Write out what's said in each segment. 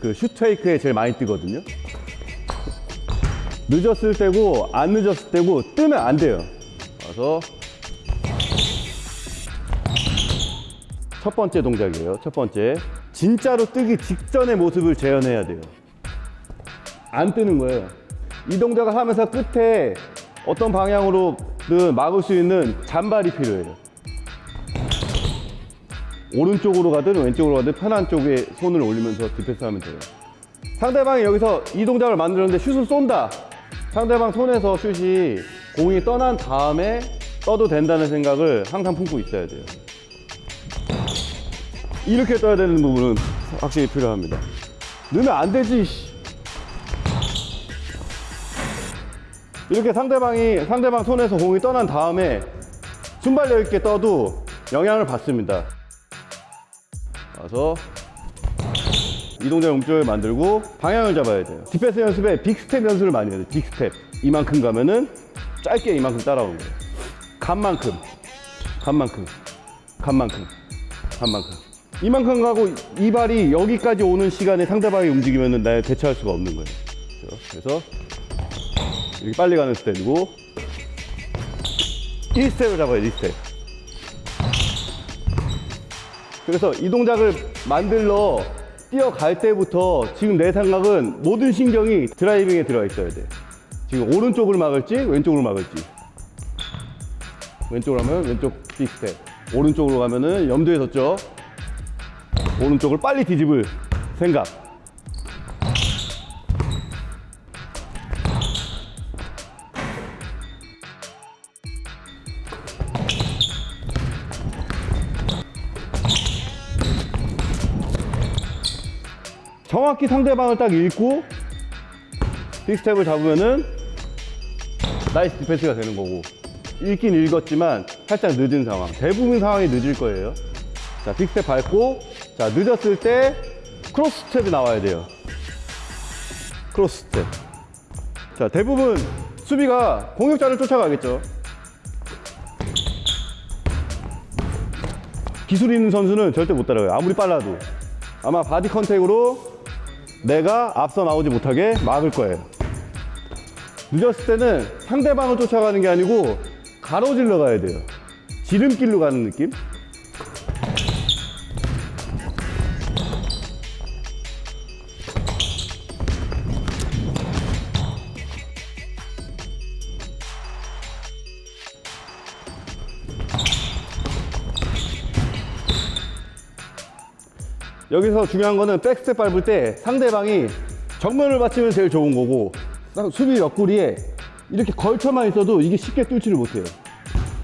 그 슈트웨이크에 제일 많이 뜨거든요. 늦었을 때고 안 늦었을 때고 뜨면 안 돼요. 와서 첫 번째 동작이에요. 첫 번째. 진짜로 뜨기 직전의 모습을 재현해야 돼요. 안 뜨는 거예요. 이 동작을 하면서 끝에 어떤 방향으로든 막을 수 있는 잔발이 필요해요. 오른쪽으로 가든 왼쪽으로 가든 편한 쪽에 손을 올리면서 디펜스 하면 돼요. 상대방이 여기서 이 동작을 만들었는데 슛을 쏜다. 상대방 손에서 슛이 공이 떠난 다음에 떠도 된다는 생각을 항상 품고 있어야 돼요. 이렇게 떠야 되는 부분은 확실히 필요합니다. 넣으면 안 되지. 씨. 이렇게 상대방이 상대방 손에서 공이 떠난 다음에 순발력 있게 떠도 영향을 받습니다. 와서 이 동작 움직임을 만들고 방향을 잡아야 돼요. 디펜스 연습에 big step 연습을 많이 해야 돼요. big step. 이만큼 가면은 짧게 이만큼 따라오는 거예요. 간만큼, 간만큼, 간만큼, 간만큼. 이만큼 가고 이 발이 여기까지 오는 시간에 상대방이 움직이면은 나 대처할 수가 없는 거예요. 그래서 이렇게 빨리 가는 스텝이고 1스텝을 잡아요, 1스텝. 그래서 이 동작을 만들러 뛰어갈 때부터 지금 내 생각은 모든 신경이 driving에 들어가 있어야 돼. 지금 오른쪽을 막을지 왼쪽을 막을지. 왼쪽으로 하면 왼쪽 big step. 오른쪽으로 가면은 염두에 뒀죠. 오른쪽을 빨리 뒤집을 생각. 정확히 상대방을 딱 읽고 big step을 잡으면은 nice 디펜스가 되는 거고. 읽긴 읽었지만 살짝 늦은 상황. 대부분 상황이 늦을 거예요. 자 big step 밟고 자 늦었을 때 cross step이 나와야 돼요. cross step. 자 대부분 수비가 공격자를 쫓아가겠죠. 기술 있는 선수는 절대 못 따라가요. 아무리 빨라도. 아마 body contact으로 내가 앞서 나오지 못하게 막을 거예요. 늦었을 때는 상대방을 쫓아가는 게 아니고 가로질러 가야 돼요. 지름길로 가는 느낌? 여기서 중요한 거는 big step 밟을 때 상대방이 정면을 받치면 제일 좋은 거고 딱 수비 옆구리에 이렇게 걸쳐만 있어도 이게 쉽게 뚫지를 못해요.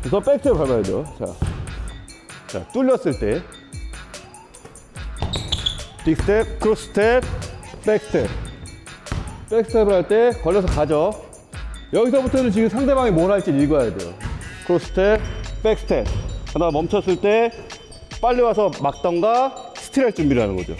그래서 big step 밟아야 돼요 자, 자 뚫렸을 때. big step, cross step, big step. big step을 할 때 걸려서 가죠. 여기서부터는 지금 상대방이 뭘 할지 읽어야 돼요. cross step, 백스텝. 하다가 멈췄을 때 빨리 와서 막던가 스틸할 준비를 하는 거죠